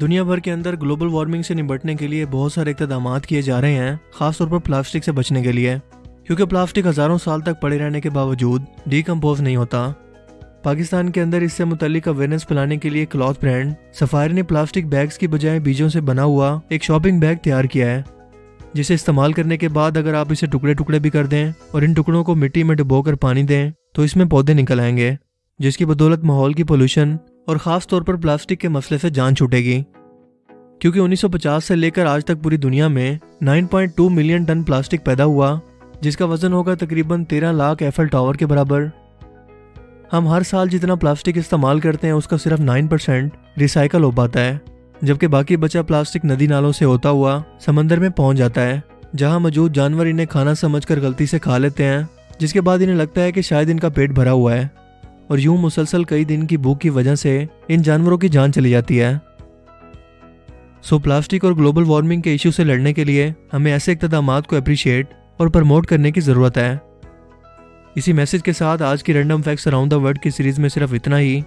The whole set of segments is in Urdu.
دنیا بھر کے اندر گلوبل وارمنگ سے نمٹنے کے لیے بہت سارے اقتدامات کیے جا رہے ہیں، خاص طور پر پلاسٹک سے بچنے کے لیے۔ کیونکہ پلاسٹک ہزاروں سال تک پڑے رہنے کے باوجود ڈی کمپوز نہیں ہوتا۔ پاکستان کے اندر اس سے متعلق اویئرنیس پھیلانے کے لیے کلاتھ برانڈ سفاری نے پلاسٹک بیگز کی بجائے بیجوں سے بنا ہوا ایک شاپنگ بیگ تیار کیا ہے، جسے استعمال کرنے کے بعد اگر آپ اسے ٹکڑے ٹکڑے بھی کر دیں اور ان ٹکڑوں کو مٹی میں ڈبو کر پانی دیں، تو اس میں پودے نکل آئیں گے، جس کی بدولت ماحول کی پولوشن اور خاص طور پر پلاسٹک کے مسئلے سے جان چھوٹے گی۔ کیونکہ انیس سو پچاس سے لے کر آج تک پوری دنیا میں nine point two million ton plastic پیدا ہوا، جس کا وزن ہوگا تقریباً تیرہ لاکھ ایفل ٹاور کے برابر۔ ہم ہر سال جتنا پلاسٹک استعمال کرتے ہیں، اس کا صرف نائن پرسینٹ ریسائیکل ہو پاتا ہے، جبکہ باقی بچا پلاسٹک ندی نالوں سے ہوتا ہوا سمندر میں پہنچ جاتا ہے، جہاں موجود جانور انہیں کھانا سمجھ کر غلطی سے کھا لیتے ہیں، جس کے بعد انہیں لگتا ہے کہ شاید ان کا پیٹ بھرا ہوا ہے۔ اور یوں مسلسل کئی دن کی بھوک کی وجہ سے ان جانوروں کی جان چلی جاتی ہے۔ سو پلاسٹک اور گلوبل وارمنگ کے ایشو سے لڑنے کے لیے ہمیں ایسے اقتدامات کو اپریشیٹ اور پرموٹ کرنے کی ضرورت ہے۔ اسی میسج کے ساتھ آج کی random facts around the world کی سیریز میں صرف اتنا ہی۔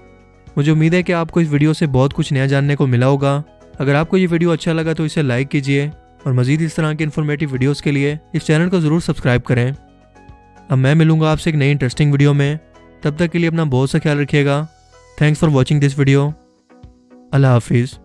مجھے امید ہے کہ آپ کو اس ویڈیو سے بہت کچھ نیا جاننے کو ملا ہوگا۔ اگر آپ کو یہ ویڈیو اچھا لگا تو اسے لائک کیجیے اور مزید اس طرح کے انفارمیٹیو ویڈیوز کے لیے اس چینل کو ضرور سبسکرائب کریں۔ اب میں ملوں گا آپ سے ایک نئی انٹرسٹنگ ویڈیو میں۔ تب تک کے لیے اپنا بہت سا خیال رکھیے گا. Thanks for watching this video اللہ حافظ.